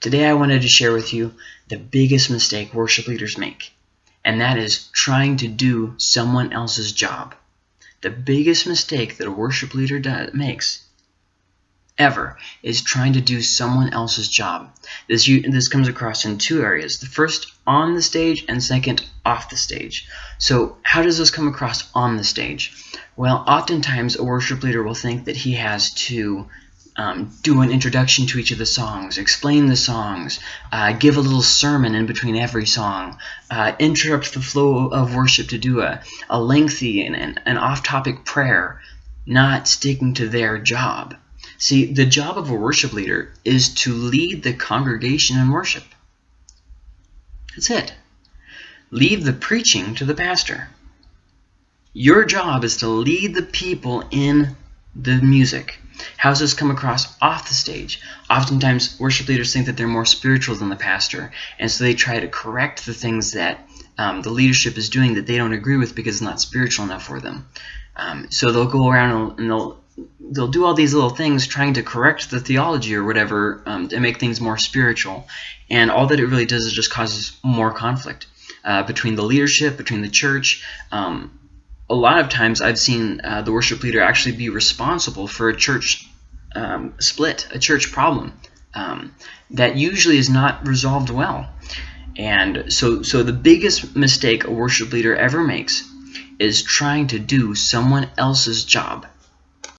Today I wanted to share with you the biggest mistake worship leaders make, and that is trying to do someone else's job. The biggest mistake that a worship leader does, makes ever is trying to do someone else's job. This, this comes across in two areas. The first, on the stage, and second, off the stage. So how does this come across on the stage? Well, oftentimes a worship leader will think that he has to um, do an introduction to each of the songs, explain the songs, uh, give a little sermon in between every song, uh, interrupt the flow of worship to do a, a lengthy and an off-topic prayer, not sticking to their job. See, the job of a worship leader is to lead the congregation in worship. That's it. Leave the preaching to the pastor. Your job is to lead the people in the music. This come across off the stage? Oftentimes, worship leaders think that they're more spiritual than the pastor, and so they try to correct the things that um, the leadership is doing that they don't agree with because it's not spiritual enough for them. Um, so they'll go around and they'll they'll do all these little things trying to correct the theology or whatever um, to make things more spiritual, and all that it really does is just causes more conflict uh, between the leadership, between the church. Um, a lot of times I've seen uh, the worship leader actually be responsible for a church um, split, a church problem um, that usually is not resolved well. And so, so the biggest mistake a worship leader ever makes is trying to do someone else's job.